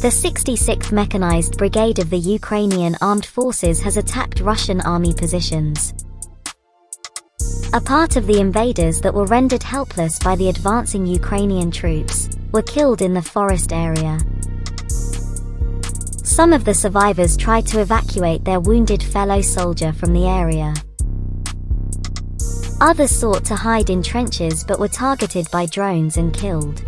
The 66th Mechanized Brigade of the Ukrainian Armed Forces has attacked Russian army positions. A part of the invaders that were rendered helpless by the advancing Ukrainian troops were killed in the forest area. Some of the survivors tried to evacuate their wounded fellow soldier from the area. Others sought to hide in trenches but were targeted by drones and killed.